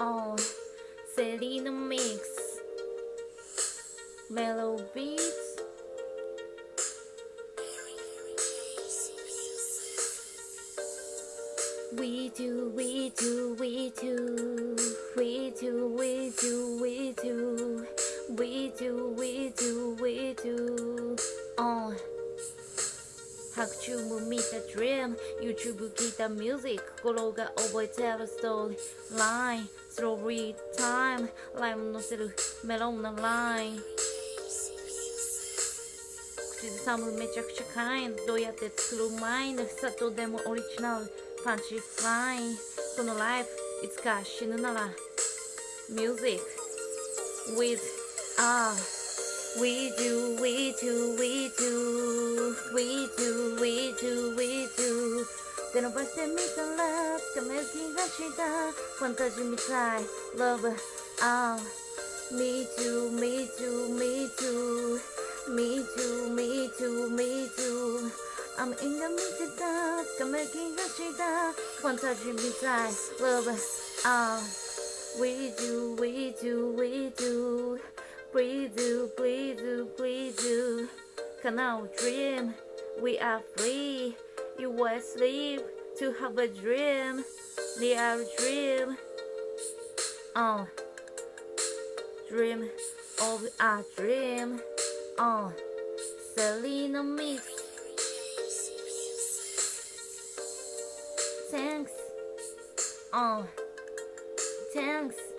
on Selena Mix. Mellow Beats. We do, we do, we do. We do, we do, we do. We do, we do, we do. On oh. 학춤을 meet the dream. YouTube, 기타 music. 고로가 over tell a story line story time ライム載せるメロンな line 口ずさむめちゃくちゃ kind どうやって作るマインド砂糖でもオリジナルパンチフラインこのライフいつか死ぬなら music with ah We do, we do, we do, we do, we do, we do 手伸ばしてみたらつかめる気がしたファンタジーみたい Love, ah Me too, me too, me too Me too, me too, me too 雨が見てたつかめる気がしたファンタジーみたい Love, ah We do, we do, we do Please do, please do, please do. Can our dream? We are free. You were asleep to have a dream. A dream. Oh, dream of a dream. Oh, Selena Mix. Thanks. Oh, thanks.